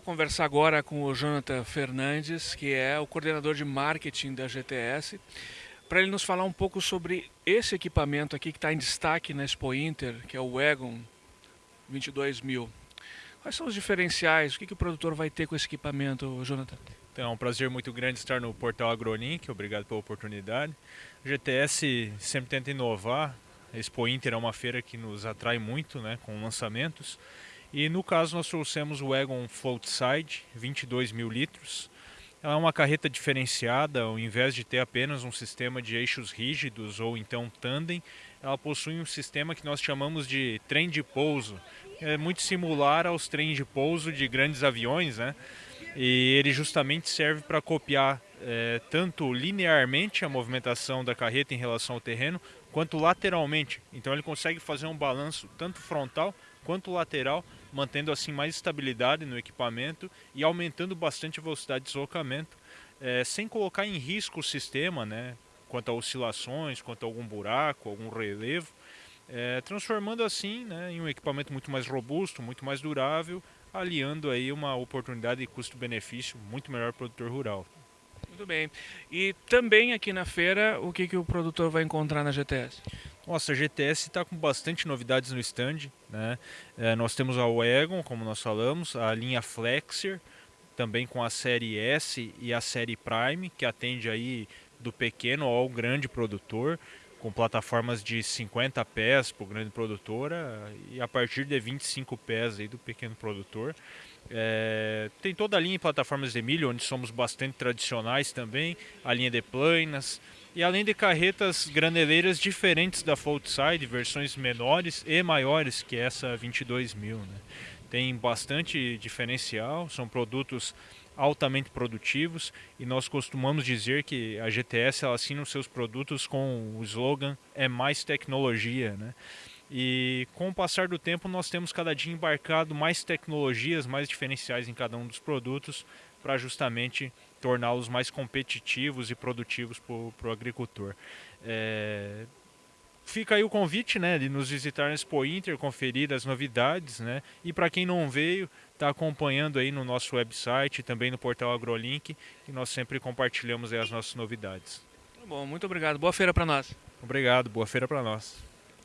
conversar agora com o Jonathan Fernandes, que é o coordenador de marketing da GTS, para ele nos falar um pouco sobre esse equipamento aqui que está em destaque na Expo Inter, que é o Wagon 22000. Quais são os diferenciais? O que, que o produtor vai ter com esse equipamento, Jonathan? Então, é um prazer muito grande estar no portal AgroLink, obrigado pela oportunidade. O GTS sempre tenta inovar, a Expo Inter é uma feira que nos atrai muito né, com lançamentos. E no caso nós trouxemos o Egon Floatside, 22 mil litros. Ela é uma carreta diferenciada, ao invés de ter apenas um sistema de eixos rígidos ou então tandem, ela possui um sistema que nós chamamos de trem de pouso. É muito similar aos trens de pouso de grandes aviões, né? E ele justamente serve para copiar é, tanto linearmente a movimentação da carreta em relação ao terreno, quanto lateralmente. Então ele consegue fazer um balanço tanto frontal quanto lateral, mantendo assim mais estabilidade no equipamento e aumentando bastante a velocidade de deslocamento, é, sem colocar em risco o sistema, né, quanto a oscilações, quanto a algum buraco, algum relevo, é, transformando assim né, em um equipamento muito mais robusto, muito mais durável, aliando aí uma oportunidade de custo-benefício muito melhor para o produtor rural. Muito bem. E também aqui na feira, o que, que o produtor vai encontrar na GTS? Nossa, a GTS está com bastante novidades no stand. Né? É, nós temos a Wagon, como nós falamos, a linha Flexer, também com a série S e a série Prime, que atende aí do pequeno ao grande produtor, com plataformas de 50 pés para grande produtor e a partir de 25 pés aí do pequeno produtor. É, tem toda a linha de plataformas de milho, onde somos bastante tradicionais também, a linha de planas, e além de carretas graneleiras diferentes da Floatside, versões menores e maiores que essa 22.000. Né? Tem bastante diferencial, são produtos altamente produtivos e nós costumamos dizer que a GTS ela assina os seus produtos com o slogan é mais tecnologia, né? E com o passar do tempo nós temos cada dia embarcado mais tecnologias, mais diferenciais em cada um dos produtos para justamente torná-los mais competitivos e produtivos para o agricultor. É... Fica aí o convite né, de nos visitar na Expo Inter, conferir as novidades. Né? E para quem não veio, está acompanhando aí no nosso website, também no portal AgroLink, que nós sempre compartilhamos as nossas novidades. Tá bom, muito obrigado. Boa feira para nós. Obrigado, boa feira para nós.